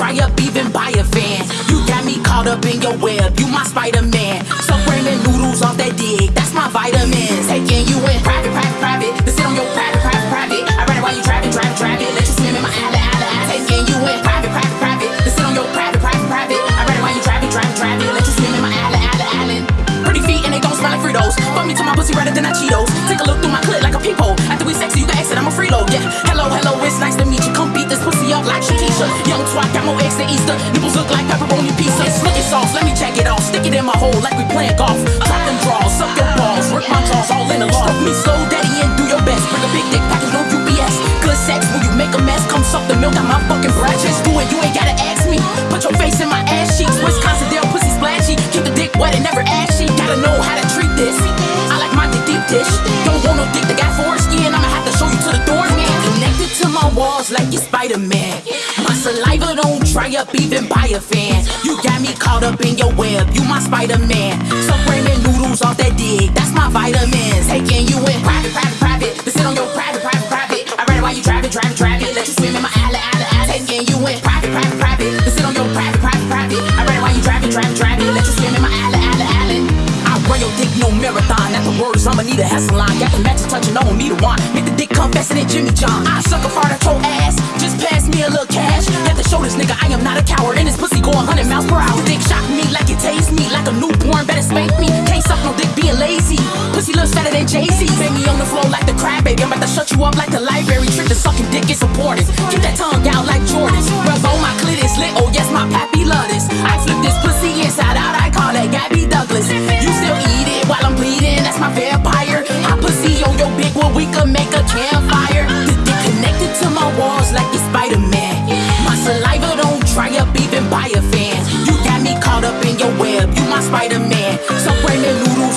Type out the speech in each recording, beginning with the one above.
even buy a fan. You got me caught up in your web, you my Spider-Man. So ramen noodles off that dick, that's my vitamins. Twat, got more eggs than Easter. Nipples look like pepperoni pizza. It's looking sauce, let me check it off. Stick it in my hole like we playing golf. Drop them draws, saliva up even by a fan. You got me caught up in your web. You my Spider-Man. Some ramen noodles off that dick. That's my vitamins. Taking you in private, private, private. To sit on your private, private, private. I read it while you driving, driving, driving. Let you swim in my alley, alley, alley. Taking you in private, private, private. To sit on your private, private, private. I read it while you driving, driving, driving. Let you swim in my alley, alley, alley. I run your dick, no marathon. At the words, I'ma need a hustle line. Got the match to touch and I don't need a wand. Make the dick faster than Jimmy John. I suck a fart nigga I am not a coward. And this pussy go 100 miles per hour. Dick shock me like it tastes me. Like a newborn, better spank me. Can't suck no dick being lazy. Pussy looks fatter than Jay-Z. Bang me on the floor like the crab baby. I'm about to shut you up like the library. Trick the sucking dick is supported. Keep that tongue out like Jordan. Rub on my clit is lit. Oh yes, my pappy love this. I flip this pussy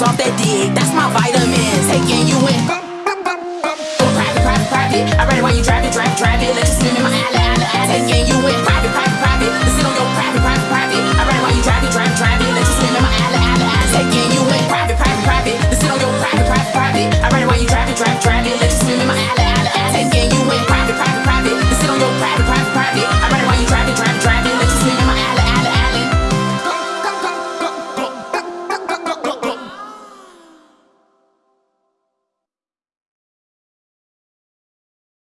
off that. That's my vitamins. Taking you in. Private, private, private. I ride it while you drive it, drive, drive it. Let you swim in my alley, alley, alley. Taking you in. Private, private, private. Let's sit on your private, private, private. I ride it while you drive it, drive, drive it. Let you swim in my alley, alley, alley. Taking you in. Private, private, private. Let's sit on your private, private, private. Drive, drive.